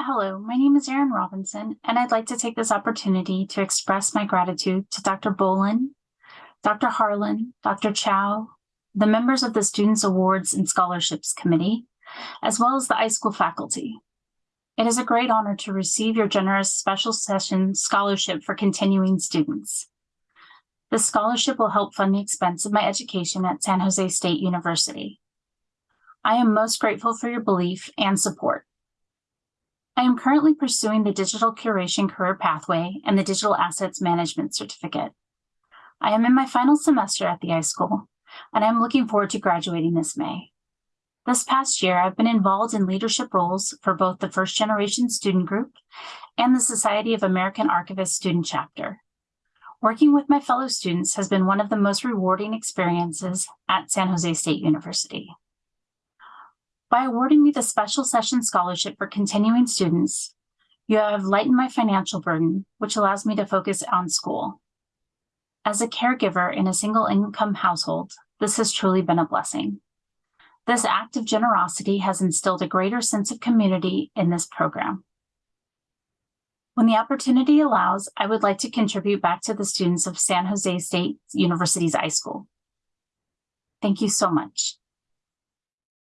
Hello, my name is Erin Robinson, and I'd like to take this opportunity to express my gratitude to Dr. Bolin, Dr. Harlan, Dr. Chow, the members of the Students Awards and Scholarships Committee, as well as the iSchool faculty. It is a great honor to receive your generous special session scholarship for continuing students. This scholarship will help fund the expense of my education at San Jose State University. I am most grateful for your belief and support. I am currently pursuing the Digital Curation Career Pathway and the Digital Assets Management Certificate. I am in my final semester at the iSchool, and I'm looking forward to graduating this May. This past year, I've been involved in leadership roles for both the First Generation Student Group and the Society of American Archivists Student Chapter. Working with my fellow students has been one of the most rewarding experiences at San Jose State University. By awarding me the Special Session Scholarship for continuing students, you have lightened my financial burden, which allows me to focus on school. As a caregiver in a single income household, this has truly been a blessing. This act of generosity has instilled a greater sense of community in this program. When the opportunity allows, I would like to contribute back to the students of San Jose State University's iSchool. Thank you so much.